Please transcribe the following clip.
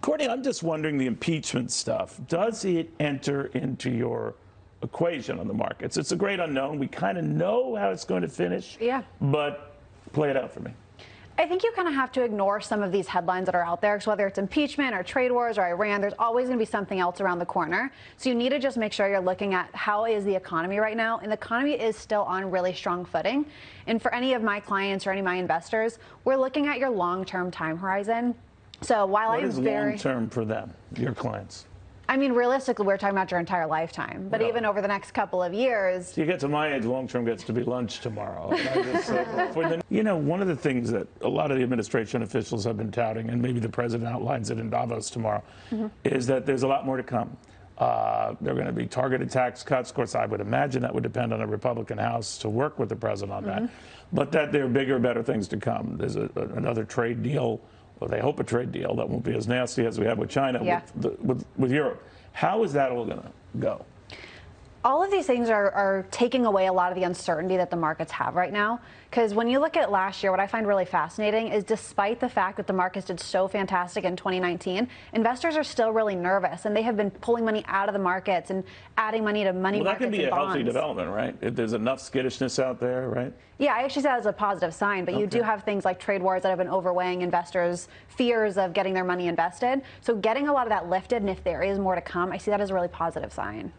Courtney, I'm just wondering the impeachment stuff. Does it enter into your equation on the markets? It's a great unknown. We kind of know how it's going to finish. Yeah. But play it out for me. I think you kind of have to ignore some of these headlines that are out there. So whether it's impeachment or trade wars or Iran, there's always going to be something else around the corner. So you need to just make sure you're looking at how is the economy right now. And the economy is still on really strong footing. And for any of my clients or any of my investors, we're looking at your long-term time horizon. So while What I'm is very long term for them, your clients? I mean, realistically, we're talking about your entire lifetime. But Yeah. even over the next couple of years, You get to my age, long term gets to be lunch tomorrow. I just, uh, you know, one of the things that a lot of the administration officials have been touting, and maybe the president outlines it in Davos tomorrow, is that there's a lot more to come. Uh, there are going to be targeted tax cuts. Of course, I would imagine that would depend on a Republican House to work with the president on that. But that there are bigger, better things to come. There's a, another trade deal, or they hope a trade deal that won't be as nasty as we have with China, Yeah. with, the, with, with Europe. How is that all going to go? All of these things are, are taking away a lot of the uncertainty that the markets have right now. Because when you look at last year, what I find really fascinating is despite the fact that the markets did so fantastic in 2019, investors are still really nervous and they have been pulling money out of the markets and adding money to money Well, that can be a healthy development, right? If there's enough skittishness out there, right? Yeah, I actually see that as a positive sign, but you do have things like trade wars that have been overweighing investors' fears of getting their money invested. So getting a lot of that lifted, and if there is more to come, I see that as a really positive sign.